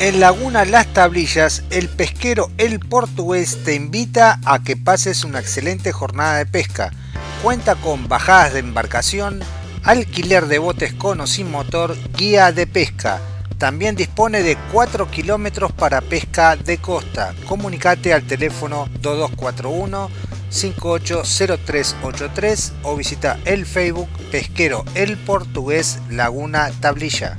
En Laguna Las Tablillas, el pesquero El Portugués te invita a que pases una excelente jornada de pesca. Cuenta con bajadas de embarcación, alquiler de botes con o sin motor, guía de pesca. También dispone de 4 kilómetros para pesca de costa. Comunicate al teléfono 2241 580383 o visita el Facebook Pesquero El Portugués Laguna Tablilla.